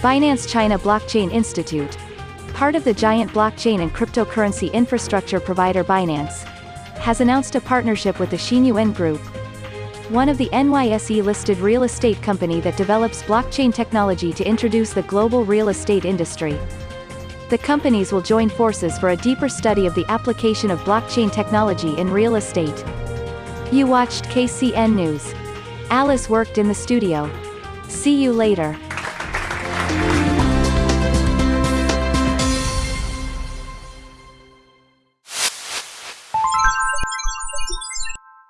Binance China Blockchain Institute. Part of the giant blockchain and cryptocurrency infrastructure provider Binance, has announced a partnership with the Xinyuan Group, one of the NYSE-listed real estate company that develops blockchain technology to introduce the global real estate industry. The companies will join forces for a deeper study of the application of blockchain technology in real estate. You watched KCN News. Alice worked in the studio. See you later.